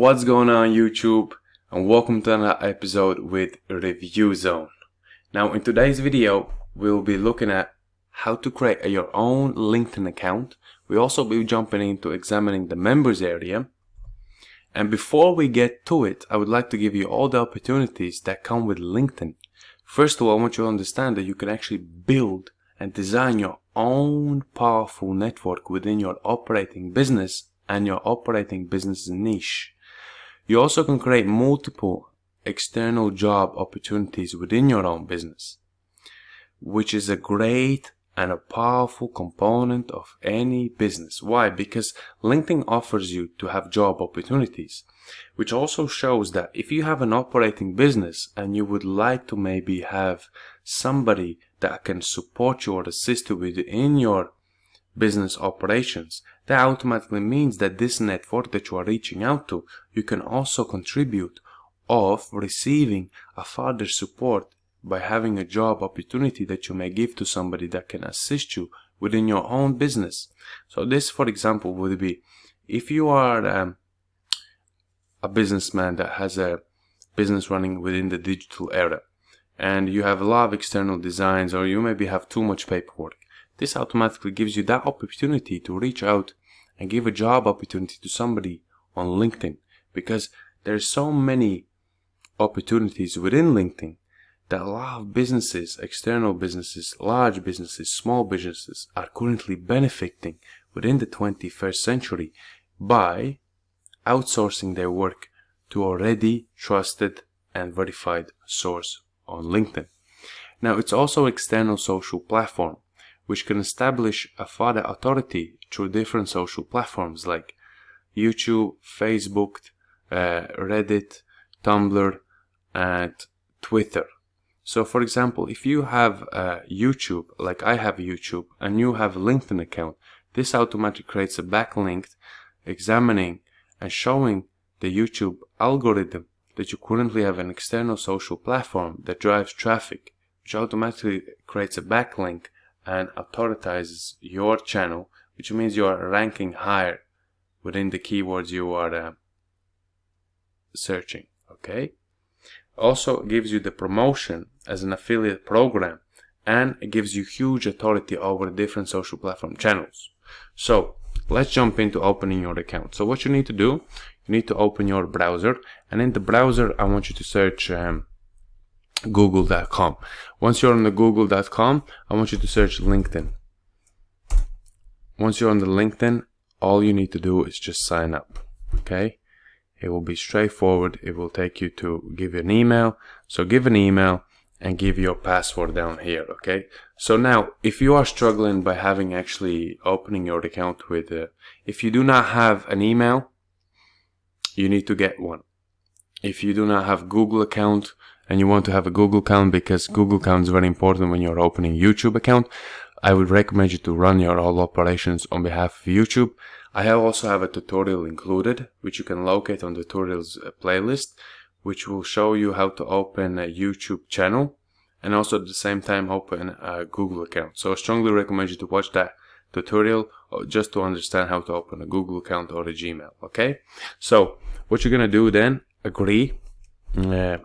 What's going on YouTube and welcome to another episode with Review Zone. Now in today's video we'll be looking at how to create your own LinkedIn account. We'll also be jumping into examining the members area. And before we get to it, I would like to give you all the opportunities that come with LinkedIn. First of all, I want you to understand that you can actually build and design your own powerful network within your operating business and your operating business niche. You also can create multiple external job opportunities within your own business, which is a great and a powerful component of any business. Why? Because LinkedIn offers you to have job opportunities, which also shows that if you have an operating business and you would like to maybe have somebody that can support you or assist you within your business operations, that automatically means that this network that you are reaching out to, you can also contribute of receiving a further support by having a job opportunity that you may give to somebody that can assist you within your own business. So this, for example, would be if you are um, a businessman that has a business running within the digital era and you have a lot of external designs or you maybe have too much paperwork this automatically gives you that opportunity to reach out and give a job opportunity to somebody on LinkedIn because there's so many opportunities within LinkedIn that a lot of businesses, external businesses, large businesses, small businesses are currently benefiting within the 21st century by outsourcing their work to already trusted and verified source on LinkedIn. Now it's also external social platform which can establish a further authority through different social platforms like YouTube, Facebook, uh, Reddit, Tumblr, and Twitter. So for example, if you have uh, YouTube, like I have YouTube, and you have a LinkedIn account, this automatically creates a backlink examining and showing the YouTube algorithm that you currently have an external social platform that drives traffic, which automatically creates a backlink and authorizes your channel, which means you are ranking higher within the keywords you are uh, searching. Okay. Also gives you the promotion as an affiliate program and gives you huge authority over different social platform channels. So let's jump into opening your account. So what you need to do, you need to open your browser and in the browser I want you to search um, google.com. Once you're on the google.com, I want you to search LinkedIn. Once you're on the LinkedIn, all you need to do is just sign up. Okay? It will be straightforward. It will take you to give an email. So give an email and give your password down here. Okay? So now, if you are struggling by having actually opening your account with, uh, if you do not have an email, you need to get one. If you do not have Google account, and you want to have a Google account because Google account is very important when you're opening YouTube account, I would recommend you to run your all operations on behalf of YouTube. I have also have a tutorial included, which you can locate on the tutorials uh, playlist, which will show you how to open a YouTube channel and also at the same time open a Google account. So I strongly recommend you to watch that tutorial uh, just to understand how to open a Google account or a Gmail. Okay, so what you're gonna do then, agree. Uh,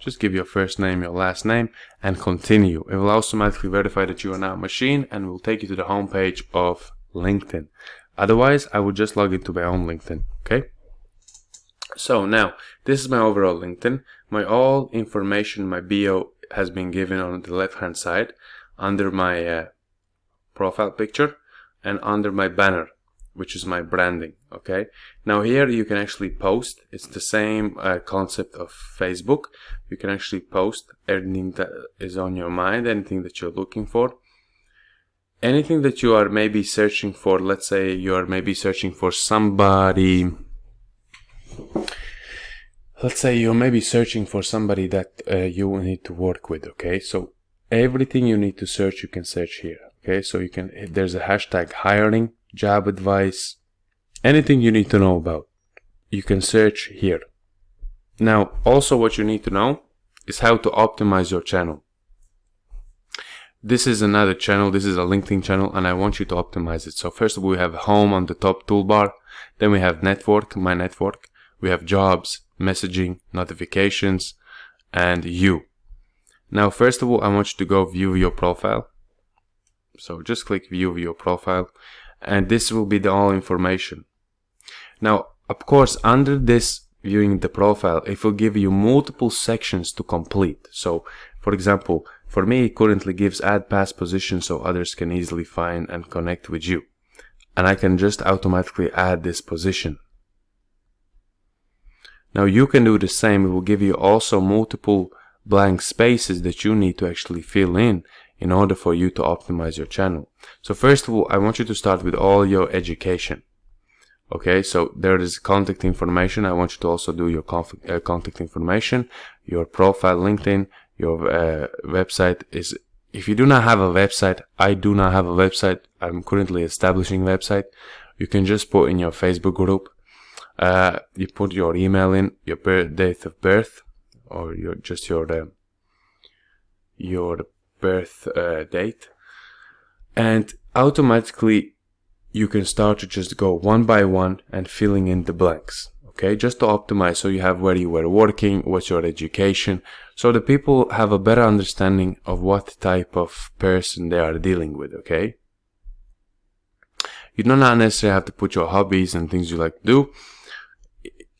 just give your first name, your last name, and continue. It will automatically verify that you are now a machine and will take you to the homepage of LinkedIn. Otherwise, I would just log into my own LinkedIn, okay? So now, this is my overall LinkedIn. My all information, my bio has been given on the left hand side under my uh, profile picture and under my banner which is my branding okay? Now here you can actually post it's the same uh, concept of Facebook. You can actually post anything that is on your mind anything that you're looking for. Anything that you are maybe searching for let's say you are maybe searching for somebody let's say you're maybe searching for somebody that uh, you need to work with okay? So everything you need to search you can search here okay? So you can there's a hashtag hiring job advice, anything you need to know about. You can search here. Now, also what you need to know is how to optimize your channel. This is another channel, this is a LinkedIn channel and I want you to optimize it. So first of all, we have home on the top toolbar, then we have network, my network. we have jobs, messaging, notifications, and you. Now, first of all, I want you to go view your profile. So just click view your profile and this will be the all information. Now, of course, under this viewing the profile, it will give you multiple sections to complete. So, for example, for me, it currently gives add past position so others can easily find and connect with you. And I can just automatically add this position. Now you can do the same. It will give you also multiple blank spaces that you need to actually fill in in order for you to optimize your channel. So first of all, I want you to start with all your education. Okay, so there is contact information. I want you to also do your uh, contact information, your profile, LinkedIn, your uh, website is. If you do not have a website, I do not have a website. I'm currently establishing website. You can just put in your Facebook group. Uh, you put your email in, your birth, date of birth, or your just your uh, your birth uh, date, and automatically you can start to just go one by one and filling in the blanks. Okay just to optimize so you have where you were working what's your education so the people have a better understanding of what type of person they are dealing with okay? You do not necessarily have to put your hobbies and things you like to do.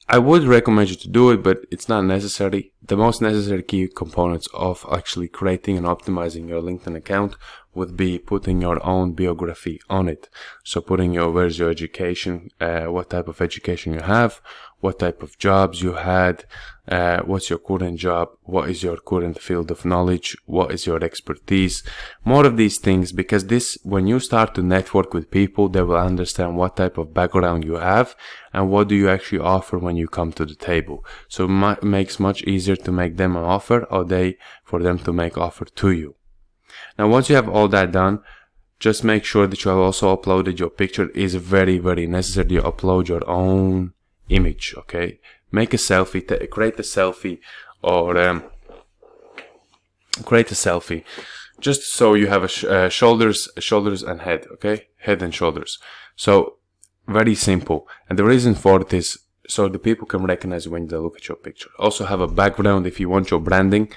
I would recommend you to do it, but it's not necessary. The most necessary key components of actually creating and optimizing your LinkedIn account would be putting your own biography on it. So putting your, where's your education, uh, what type of education you have, what type of jobs you had, uh, what's your current job, what is your current field of knowledge, what is your expertise, more of these things because this, when you start to network with people, they will understand what type of background you have and what do you actually offer when you come to the table. So it makes much easier to make them an offer or they, for them to make offer to you. Now once you have all that done, just make sure that you have also uploaded your picture is very very necessary you upload your own image okay? Make a selfie create a selfie or um, create a selfie just so you have a sh uh, shoulders shoulders and head okay? Head and shoulders. So very simple. And the reason for it is so the people can recognize when they look at your picture. Also have a background if you want your branding.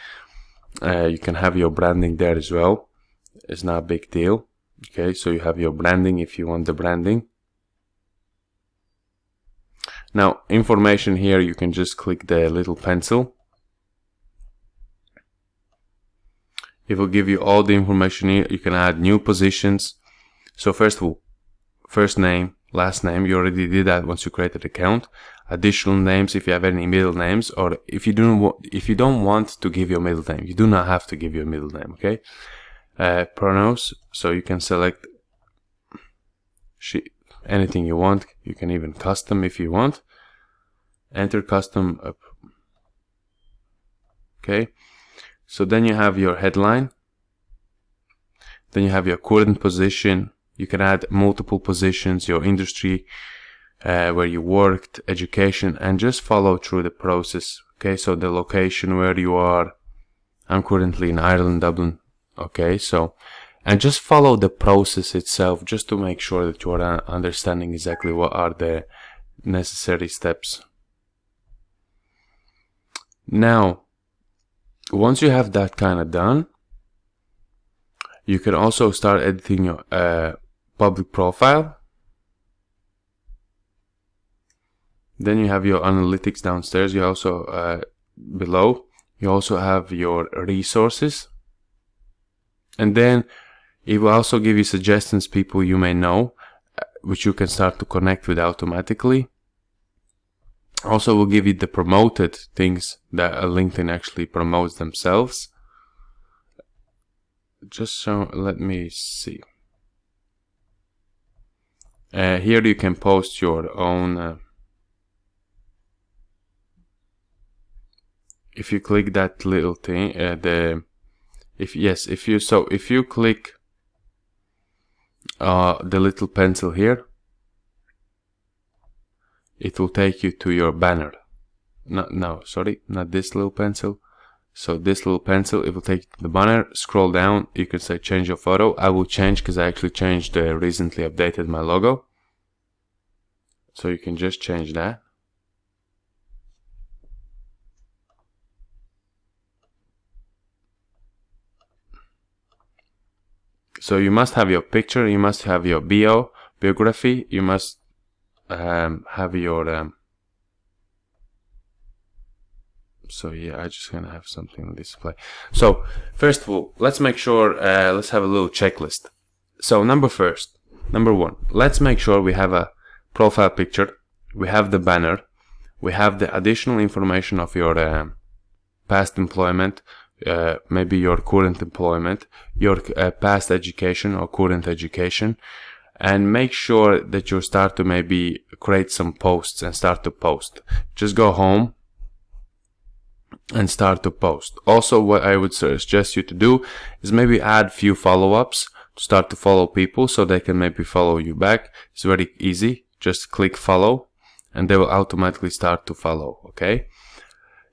Uh, you can have your branding there as well. It's not a big deal okay? So you have your branding if you want the branding now, information here, you can just click the little pencil. It will give you all the information here. You can add new positions. So first of all, first name, last name, you already did that once you created account. Additional names if you have any middle names or if you don't if you don't want to give your middle name, you do not have to give your middle name, okay? Uh, pronouns, so you can select anything you want. You can even custom if you want. Enter custom up. Okay. So then you have your headline. Then you have your current position. You can add multiple positions, your industry, uh, where you worked, education, and just follow through the process. Okay, so the location where you are. I'm currently in Ireland, Dublin. Okay, so and just follow the process itself just to make sure that you are understanding exactly what are the necessary steps. Now, once you have that kind of done, you can also start editing your uh, public profile. Then you have your analytics downstairs. You also uh, below. You also have your resources. And then it will also give you suggestions people you may know, uh, which you can start to connect with automatically. Also will give you the promoted things that LinkedIn actually promotes themselves. Just so, let me see. Uh, here you can post your own uh, if you click that little thing uh, the if yes if you so if you click uh, the little pencil here, it will take you to your banner. No, no, sorry, not this little pencil. So this little pencil, it will take the banner. Scroll down, you can say change your photo. I will change because I actually changed, uh, recently updated my logo. So you can just change that. So you must have your picture you must have your bio biography you must um, have your um, so yeah I just gonna have something on display. So first of all let's make sure uh, let's have a little checklist. So number first number one let's make sure we have a profile picture we have the banner we have the additional information of your uh, past employment uh, maybe your current employment your uh, past education or current education and make sure that you start to maybe create some posts and start to post just go home and start to post. Also, what I would suggest you to do is maybe add few follow-ups to start to follow people so they can maybe follow you back. It's very easy. Just click follow and they will automatically start to follow. Okay.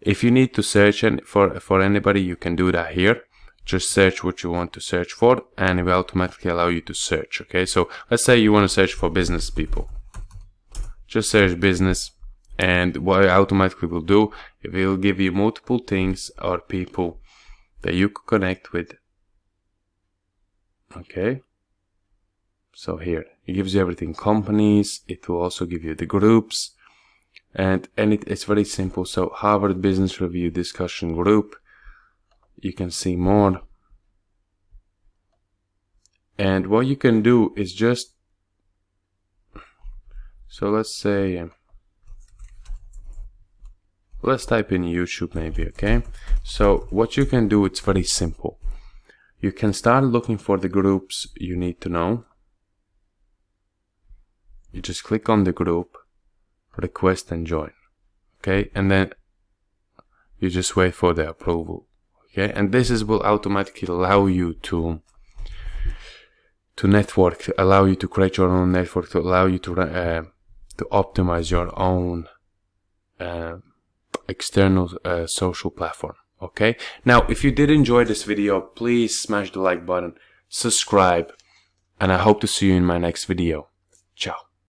If you need to search for, for anybody, you can do that here. Just search what you want to search for and it will automatically allow you to search. Okay. So let's say you want to search for business people. Just search business and what it automatically will do it will give you multiple things or people that you could connect with okay so here it gives you everything companies it will also give you the groups and and it, it's very simple. So Harvard Business Review discussion group you can see more. And what you can do is just so let's say let's type in YouTube maybe okay? So what you can do it's very simple. You can start looking for the groups you need to know. You just click on the group request and join okay? And then you just wait for the approval okay? And this is will automatically allow you to to network allow you to create your own network to allow you to uh, to optimize your own uh, external uh, social platform okay? Now if you did enjoy this video please smash the like button subscribe and I hope to see you in my next video. Ciao